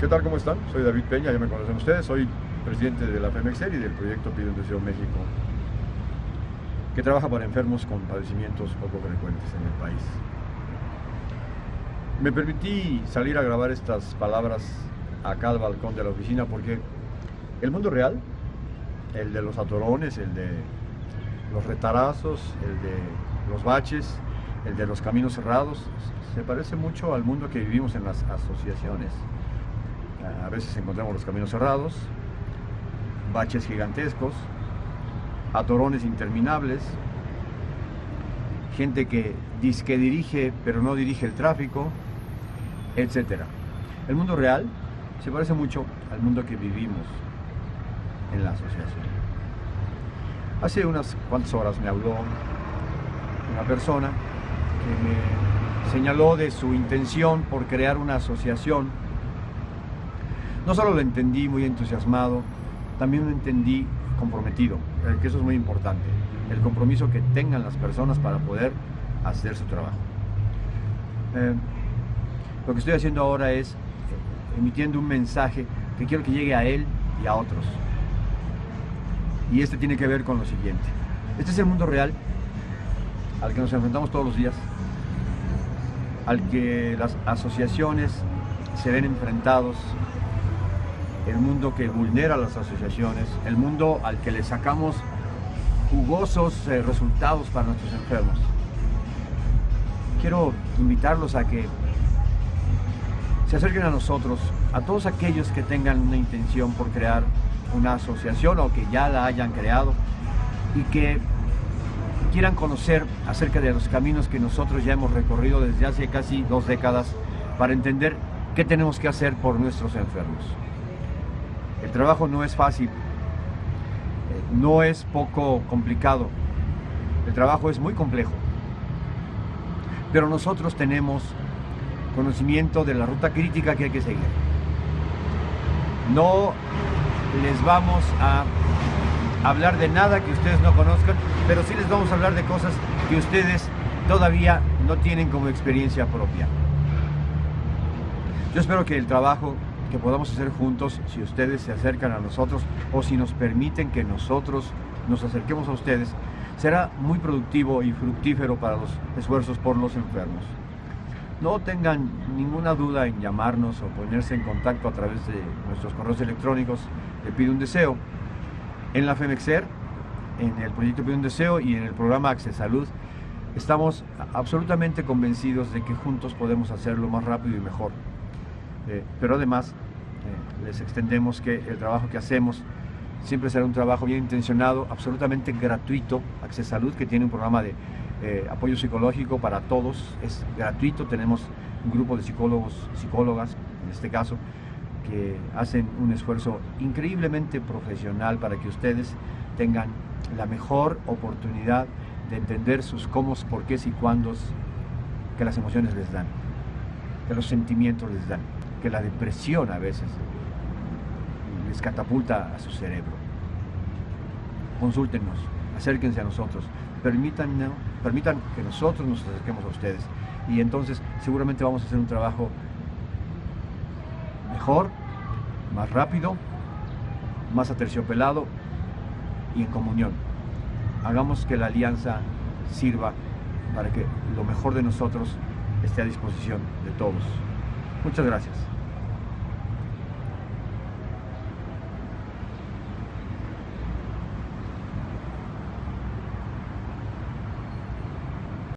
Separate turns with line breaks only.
¿qué tal? ¿Cómo están? Soy David Peña, ya me conocen ustedes, soy presidente de la FEMEXER y del proyecto Pide un Deseo México, que trabaja para enfermos con padecimientos poco frecuentes en el país. Me permití salir a grabar estas palabras acá al balcón de la oficina porque el mundo real, el de los atorones, el de los retarazos, el de los baches, el de los caminos cerrados, se parece mucho al mundo que vivimos en las asociaciones. A veces encontramos los caminos cerrados, baches gigantescos, atorones interminables, gente que dice que dirige pero no dirige el tráfico, etc. El mundo real se parece mucho al mundo que vivimos en la asociación. Hace unas cuantas horas me habló una persona que me señaló de su intención por crear una asociación. No solo lo entendí muy entusiasmado, también lo entendí comprometido, eh, que eso es muy importante, el compromiso que tengan las personas para poder hacer su trabajo. Eh, lo que estoy haciendo ahora es eh, emitiendo un mensaje que quiero que llegue a él y a otros. Y este tiene que ver con lo siguiente. Este es el mundo real al que nos enfrentamos todos los días, al que las asociaciones se ven enfrentados, el mundo que vulnera las asociaciones, el mundo al que le sacamos jugosos eh, resultados para nuestros enfermos. Quiero invitarlos a que se acerquen a nosotros, a todos aquellos que tengan una intención por crear una asociación o que ya la hayan creado y que quieran conocer acerca de los caminos que nosotros ya hemos recorrido desde hace casi dos décadas para entender qué tenemos que hacer por nuestros enfermos. El trabajo no es fácil, no es poco complicado, el trabajo es muy complejo, pero nosotros tenemos conocimiento de la ruta crítica que hay que seguir. No les vamos a hablar de nada que ustedes no conozcan, pero sí les vamos a hablar de cosas que ustedes todavía no tienen como experiencia propia. Yo espero que el trabajo que podamos hacer juntos, si ustedes se acercan a nosotros o si nos permiten que nosotros nos acerquemos a ustedes, será muy productivo y fructífero para los esfuerzos por los enfermos. No tengan ninguna duda en llamarnos o ponerse en contacto a través de nuestros correos electrónicos de Pide un Deseo. En la FEMEXER, en el proyecto Pide un Deseo y en el programa Access Salud, estamos absolutamente convencidos de que juntos podemos hacerlo más rápido y mejor. Eh, pero además, eh, les extendemos que el trabajo que hacemos siempre será un trabajo bien intencionado, absolutamente gratuito. Access Salud, que tiene un programa de eh, apoyo psicológico para todos, es gratuito, tenemos un grupo de psicólogos, psicólogas, en este caso, que hacen un esfuerzo increíblemente profesional para que ustedes tengan la mejor oportunidad de entender sus cómo, por qué y cuándos que las emociones les dan, que los sentimientos les dan, que la depresión a veces les catapulta a su cerebro. Consúltenos, acérquense a nosotros, permitan, permitan que nosotros nos acerquemos a ustedes y entonces seguramente vamos a hacer un trabajo mejor, más rápido, más aterciopelado y en comunión. Hagamos que la alianza sirva para que lo mejor de nosotros esté a disposición de todos. Muchas gracias.